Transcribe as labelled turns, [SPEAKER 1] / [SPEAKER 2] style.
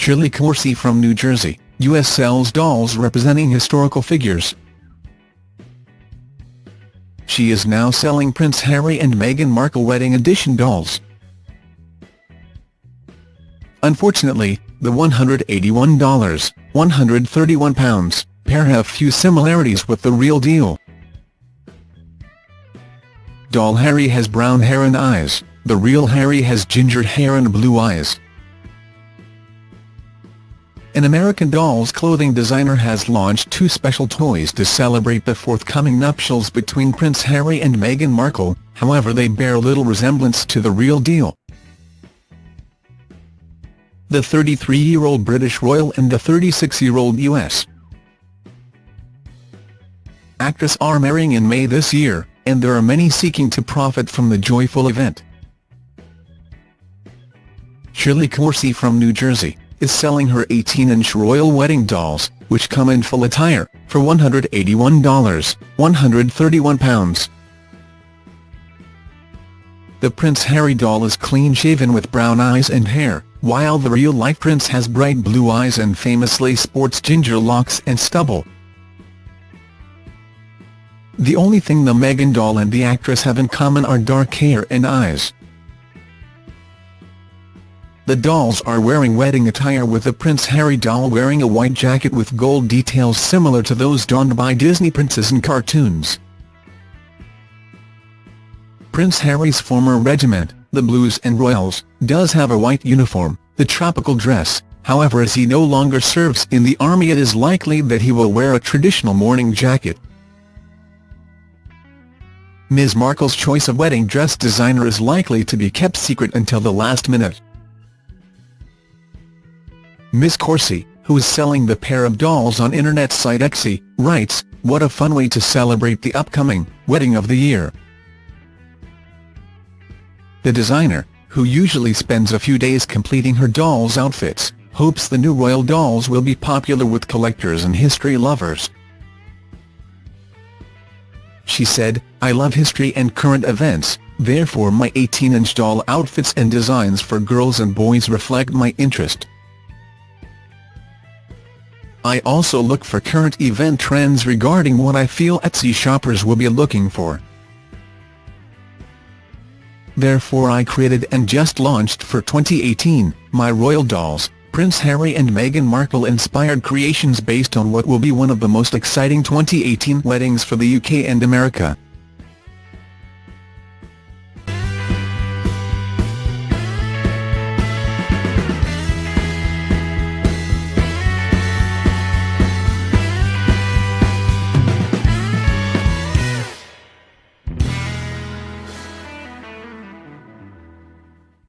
[SPEAKER 1] Shirley Coursey from New Jersey, U.S. sells dolls representing historical figures. She is now selling Prince Harry and Meghan Markle wedding edition dolls. Unfortunately, the $181, 131 pounds, pair have few similarities with the real deal. Doll Harry has brown hair and eyes, the real Harry has ginger hair and blue eyes. An American Dolls clothing designer has launched two special toys to celebrate the forthcoming nuptials between Prince Harry and Meghan Markle, however they bear little resemblance to the real deal. The 33-year-old British royal and the 36-year-old U.S. actress are marrying in May this year, and there are many seeking to profit from the joyful event. Shirley Coursey from New Jersey, is selling her 18-inch royal wedding dolls, which come in full attire, for $181, 131 pounds. The Prince Harry doll is clean-shaven with brown eyes and hair, while the real-life prince has bright blue eyes and famously sports ginger locks and stubble. The only thing the Meghan doll and the actress have in common are dark hair and eyes. The dolls are wearing wedding attire with the Prince Harry doll wearing a white jacket with gold details similar to those donned by Disney princes in cartoons. Prince Harry's former regiment, the Blues and Royals, does have a white uniform, the tropical dress, however as he no longer serves in the army it is likely that he will wear a traditional morning jacket. Ms Markle's choice of wedding dress designer is likely to be kept secret until the last minute. Ms Coursey, who is selling the pair of dolls on internet site Etsy, writes, What a fun way to celebrate the upcoming wedding of the year. The designer, who usually spends a few days completing her dolls' outfits, hopes the new royal dolls will be popular with collectors and history lovers. She said, I love history and current events, therefore my 18-inch doll outfits and designs for girls and boys reflect my interest. I also look for current event trends regarding what I feel Etsy shoppers will be looking for. Therefore I created and just launched for 2018, my Royal Dolls, Prince Harry and Meghan Markle inspired creations based on what will be one of the most exciting 2018 weddings for the UK and America.